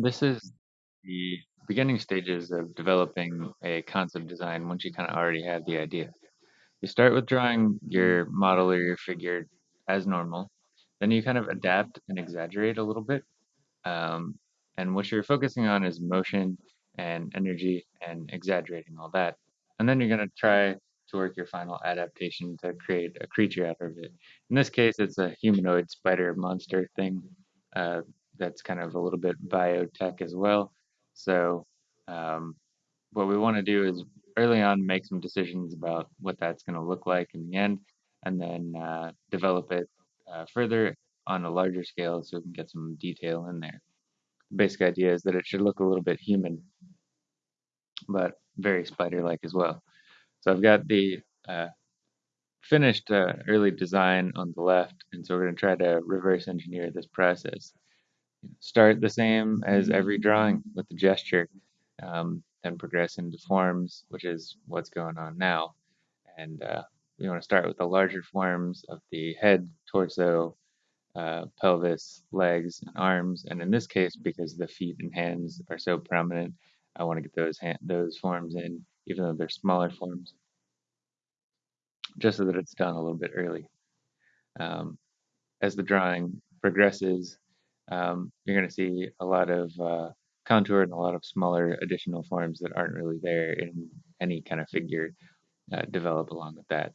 This is the beginning stages of developing a concept design once you kind of already have the idea. You start with drawing your model or your figure as normal. Then you kind of adapt and exaggerate a little bit. Um, and what you're focusing on is motion and energy and exaggerating all that. And then you're going to try to work your final adaptation to create a creature out of it. In this case, it's a humanoid spider monster thing uh, that's kind of a little bit biotech as well. So, um, what we want to do is early on make some decisions about what that's going to look like in the end, and then uh, develop it uh, further on a larger scale so we can get some detail in there. The basic idea is that it should look a little bit human, but very spider-like as well. So I've got the uh, finished uh, early design on the left, and so we're going to try to reverse engineer this process. Start the same as every drawing with the gesture, um, then progress into forms, which is what's going on now. And uh, we want to start with the larger forms of the head, torso, uh, pelvis, legs, and arms. And in this case, because the feet and hands are so prominent, I want to get those hand, those forms in, even though they're smaller forms, just so that it's done a little bit early. Um, as the drawing progresses, um, you're going to see a lot of uh, contour and a lot of smaller additional forms that aren't really there in any kind of figure uh, develop along with that.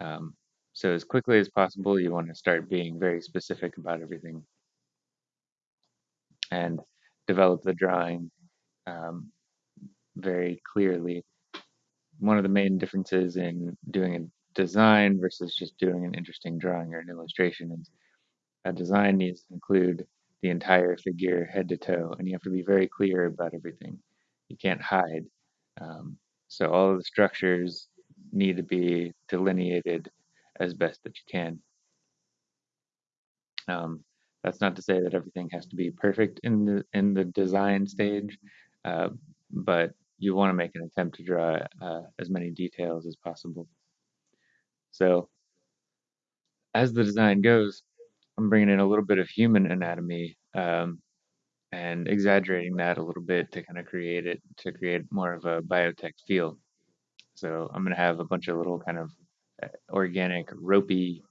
Um, so as quickly as possible, you want to start being very specific about everything and develop the drawing um, very clearly. One of the main differences in doing a design versus just doing an interesting drawing or an illustration is a design needs to include the entire figure head to toe, and you have to be very clear about everything. You can't hide. Um, so all of the structures need to be delineated as best that you can. Um, that's not to say that everything has to be perfect in the in the design stage, uh, but you want to make an attempt to draw uh, as many details as possible. So as the design goes, I'm bringing in a little bit of human anatomy um, and exaggerating that a little bit to kind of create it to create more of a biotech feel. So I'm going to have a bunch of little kind of uh, organic, ropey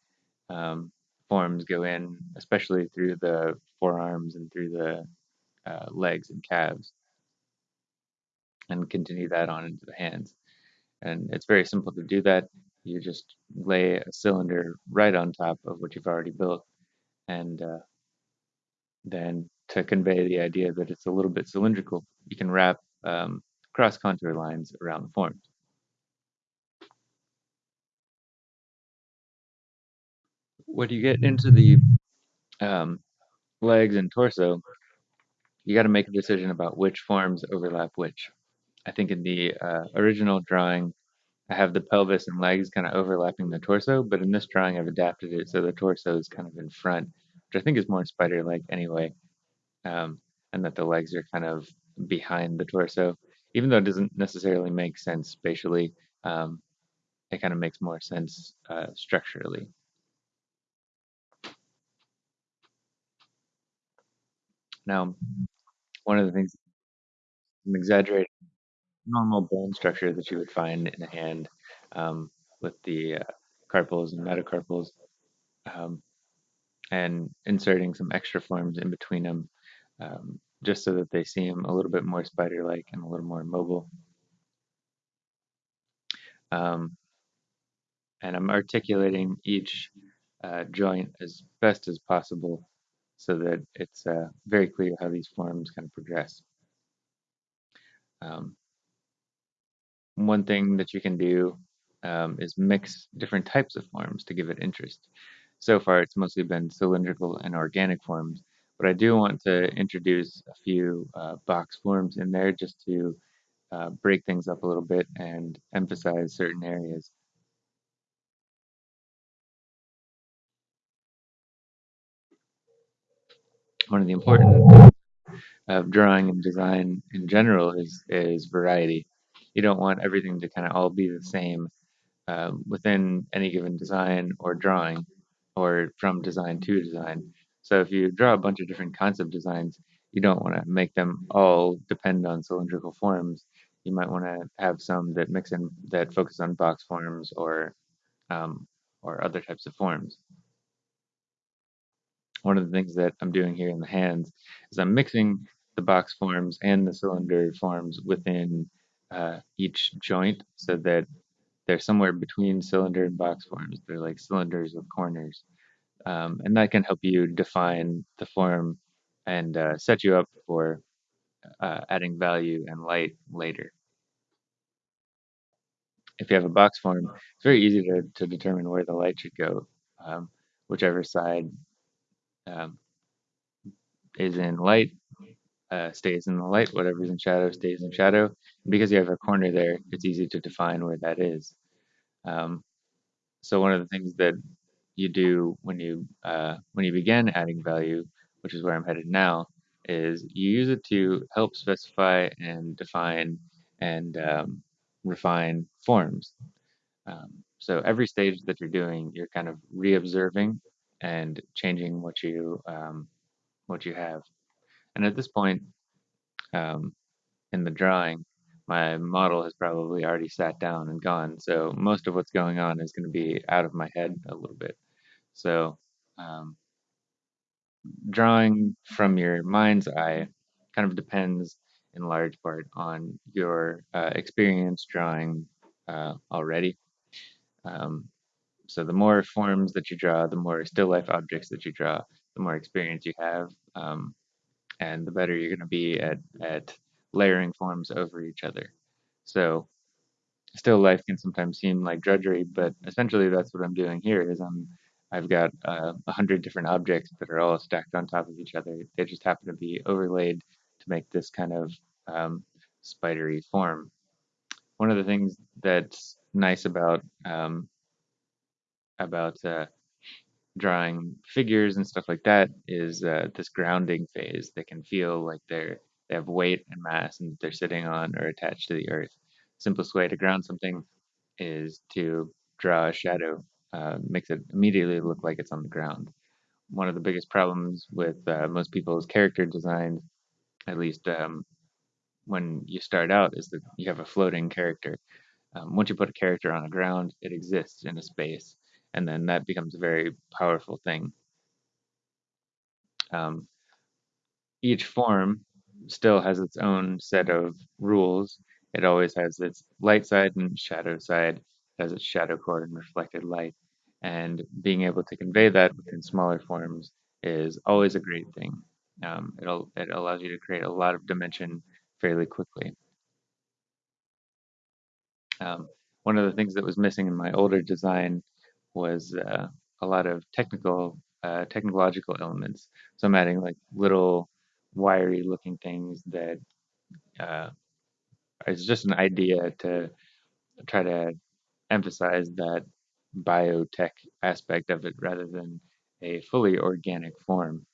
um, forms go in, especially through the forearms and through the uh, legs and calves, and continue that on into the hands. And it's very simple to do that. You just lay a cylinder right on top of what you've already built, and uh, then to convey the idea that it's a little bit cylindrical, you can wrap um, cross contour lines around the forms. When you get into the um, legs and torso, you got to make a decision about which forms overlap which. I think in the uh, original drawing, I have the pelvis and legs kind of overlapping the torso, but in this drawing, I've adapted it so the torso is kind of in front, which I think is more spider-like anyway, um, and that the legs are kind of behind the torso. Even though it doesn't necessarily make sense spatially, um, it kind of makes more sense uh, structurally. Now, one of the things I'm exaggerating normal bone structure that you would find in a hand um, with the uh, carpals and metacarpals, um, and inserting some extra forms in between them, um, just so that they seem a little bit more spider-like and a little more mobile. Um, and I'm articulating each uh, joint as best as possible so that it's uh, very clear how these forms kind of progress. Um, one thing that you can do um, is mix different types of forms to give it interest. So far, it's mostly been cylindrical and organic forms, but I do want to introduce a few uh, box forms in there just to uh, break things up a little bit and emphasize certain areas. One of the important of drawing and design in general is is variety. You don't want everything to kind of all be the same um, within any given design or drawing or from design to design. So if you draw a bunch of different concept designs, you don't want to make them all depend on cylindrical forms. You might want to have some that mix in that focus on box forms or um, or other types of forms. One of the things that I'm doing here in the hands is I'm mixing the box forms and the cylinder forms within uh, each joint so that they're somewhere between cylinder and box forms. They're like cylinders with corners. Um, and that can help you define the form and uh, set you up for uh, adding value and light later. If you have a box form, it's very easy to, to determine where the light should go, um, whichever side um, is in light uh, stays in the light, whatever's in shadow stays in shadow. And because you have a corner there, it's easy to define where that is. Um, so one of the things that you do when you uh, when you begin adding value, which is where I'm headed now, is you use it to help specify and define and um, refine forms. Um, so every stage that you're doing, you're kind of re-observing and changing what you um, what you have. And at this point, um, in the drawing, my model has probably already sat down and gone. So most of what's going on is going to be out of my head a little bit. So um, drawing from your mind's eye kind of depends in large part on your uh, experience drawing uh, already. Um, so the more forms that you draw, the more still life objects that you draw, the more experience you have, um, and the better you're going to be at at layering forms over each other. So still life can sometimes seem like drudgery, but essentially that's what I'm doing here is I'm I've got uh, a hundred different objects that are all stacked on top of each other. They just happen to be overlaid to make this kind of um, spidery form. One of the things that's nice about um, about uh, drawing figures and stuff like that is uh, this grounding phase. They can feel like they're they have weight and mass and they're sitting on or attached to the earth. Simplest way to ground something is to draw a shadow, uh, makes it immediately look like it's on the ground. One of the biggest problems with uh, most people's character designs, at least um, when you start out, is that you have a floating character. Um, once you put a character on the ground, it exists in a space, and then that becomes a very powerful thing. Um, each form still has its own set of rules. It always has its light side and shadow side, it has its shadow core and reflected light. And being able to convey that within smaller forms is always a great thing. Um, it'll, it allows you to create a lot of dimension fairly quickly. Um, one of the things that was missing in my older design was uh, a lot of technical, uh, technological elements. So I'm adding like little wiry looking things that uh, is just an idea to try to emphasize that biotech aspect of it rather than a fully organic form.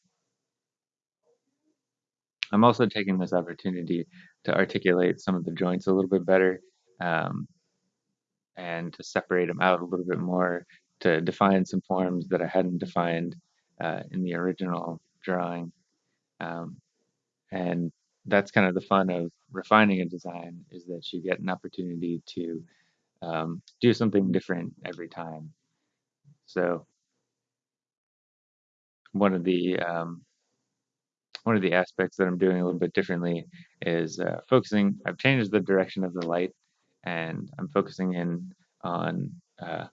I'm also taking this opportunity to articulate some of the joints a little bit better um, and to separate them out a little bit more to define some forms that I hadn't defined uh, in the original drawing. Um, and that's kind of the fun of refining a design is that you get an opportunity to um, do something different every time. So one of the um, one of the aspects that I'm doing a little bit differently is uh, focusing. I've changed the direction of the light, and I'm focusing in on uh,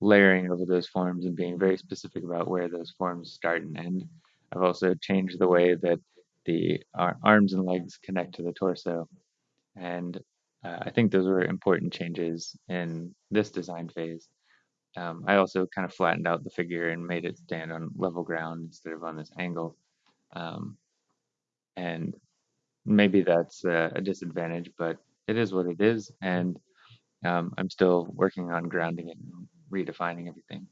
layering over those forms and being very specific about where those forms start and end. I've also changed the way that the arms and legs connect to the torso, and uh, I think those were important changes in this design phase. Um, I also kind of flattened out the figure and made it stand on level ground instead of on this angle. Um, and maybe that's a, a, disadvantage, but it is what it is. And um, I'm still working on grounding it redefining everything.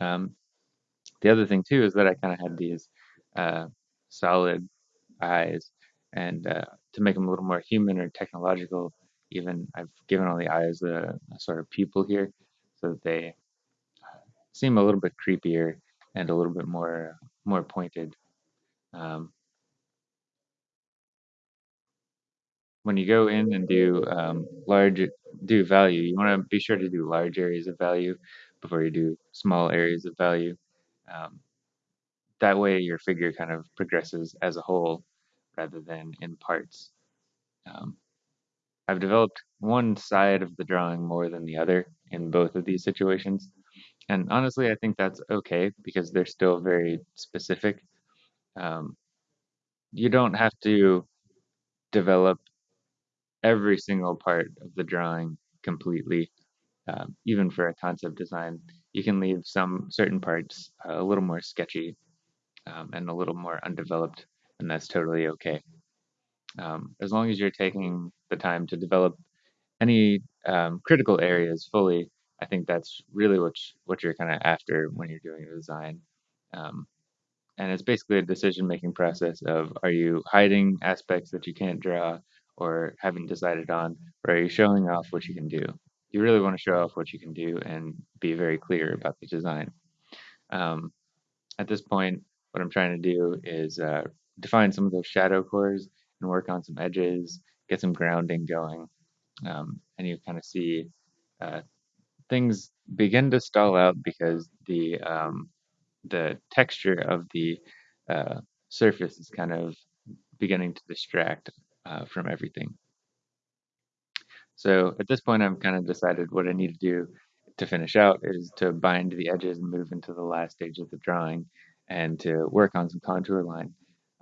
Um, the other thing too is that I kind of had these uh, solid eyes, and uh, to make them a little more human or technological, even I've given all the eyes a, a sort of pupil here, so that they uh, seem a little bit creepier and a little bit more more pointed. Um, when you go in and do um, large do value, you want to be sure to do large areas of value before you do small areas of value. Um, that way, your figure kind of progresses as a whole rather than in parts. Um, I've developed one side of the drawing more than the other in both of these situations, and honestly, I think that's okay because they're still very specific. Um, you don't have to develop every single part of the drawing completely um, even for a concept design, you can leave some certain parts uh, a little more sketchy um, and a little more undeveloped, and that's totally okay. Um, as long as you're taking the time to develop any um, critical areas fully, I think that's really what what you're kind of after when you're doing a design. Um, and it's basically a decision making process of are you hiding aspects that you can't draw or haven't decided on, or are you showing off what you can do? You really want to show off what you can do and be very clear about the design. Um, at this point, what I'm trying to do is uh, define some of those shadow cores and work on some edges, get some grounding going, um, and you kind of see uh, things begin to stall out because the um, the texture of the uh, surface is kind of beginning to distract uh, from everything. So at this point, I've kind of decided what I need to do to finish out is to bind the edges and move into the last stage of the drawing and to work on some contour line.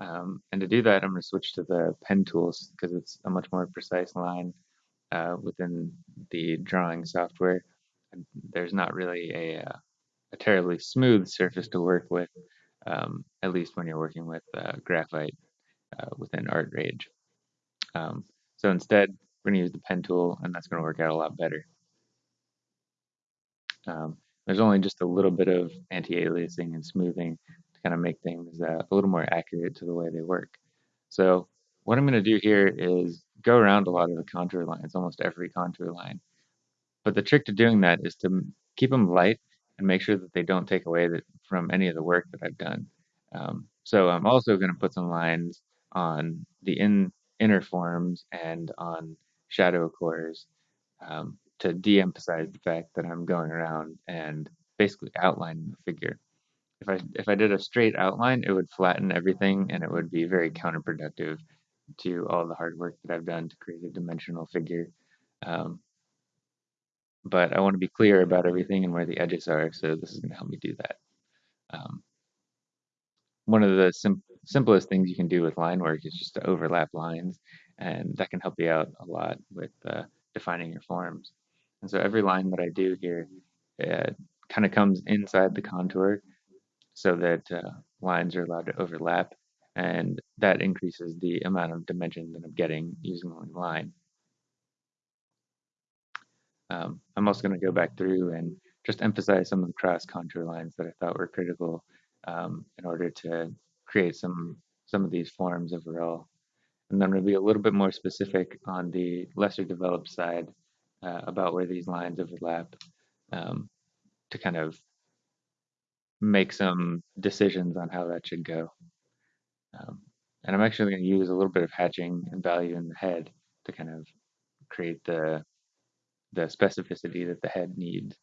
Um, and to do that, I'm going to switch to the pen tools because it's a much more precise line uh, within the drawing software. There's not really a, uh, a terribly smooth surface to work with, um, at least when you're working with uh, graphite uh, within ArtRage. Um, so instead, we're going to use the pen tool, and that's going to work out a lot better. Um, there's only just a little bit of anti-aliasing and smoothing to kind of make things uh, a little more accurate to the way they work. So what I'm going to do here is go around a lot of the contour lines, almost every contour line. But the trick to doing that is to keep them light and make sure that they don't take away that, from any of the work that I've done. Um, so I'm also going to put some lines on the in, inner forms and on shadow cores um, to de-emphasize the fact that I'm going around and basically outlining the figure. If I if I did a straight outline, it would flatten everything and it would be very counterproductive to all the hard work that I've done to create a dimensional figure. Um, but I want to be clear about everything and where the edges are, so this is going to help me do that. Um, one of the sim simplest things you can do with line work is just to overlap lines, and that can help you out a lot with uh, defining your forms. And so every line that I do here uh, kind of comes inside the contour so that uh, lines are allowed to overlap, and that increases the amount of dimension that I'm getting using one line. Um, I'm also going to go back through and just emphasize some of the cross contour lines that I thought were critical um, in order to create some some of these forms overall. And then to be a little bit more specific on the lesser developed side uh, about where these lines overlap um, to kind of make some decisions on how that should go. Um, and I'm actually going to use a little bit of hatching and value in the head to kind of create the the specificity that the head needs.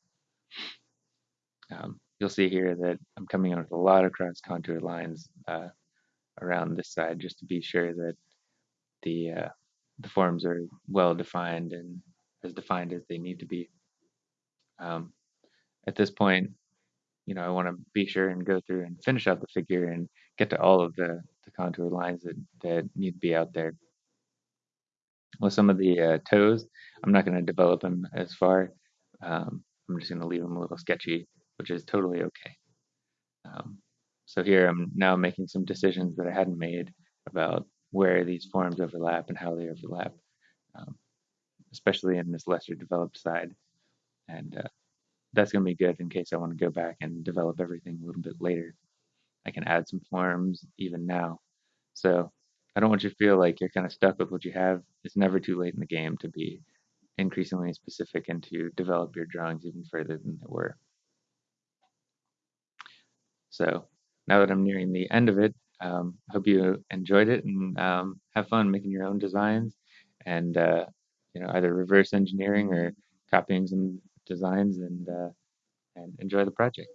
Um, you'll see here that I'm coming in with a lot of cross contour lines uh, around this side just to be sure that the uh, the forms are well defined and as defined as they need to be. Um, at this point, you know, I want to be sure and go through and finish out the figure and get to all of the, the contour lines that, that need to be out there. With some of the uh, toes, I'm not going to develop them as far. Um, I'm just going to leave them a little sketchy, which is totally okay. Um, so here I'm now making some decisions that I hadn't made about where these forms overlap and how they overlap, um, especially in this lesser developed side. And uh, that's going to be good in case I want to go back and develop everything a little bit later. I can add some forms even now. So I don't want you to feel like you're kind of stuck with what you have. It's never too late in the game to be increasingly specific and to develop your drawings even further than they were. So now that I'm nearing the end of it, um, hope you enjoyed it and um, have fun making your own designs and uh, you know either reverse engineering or copying some designs and uh, and enjoy the project.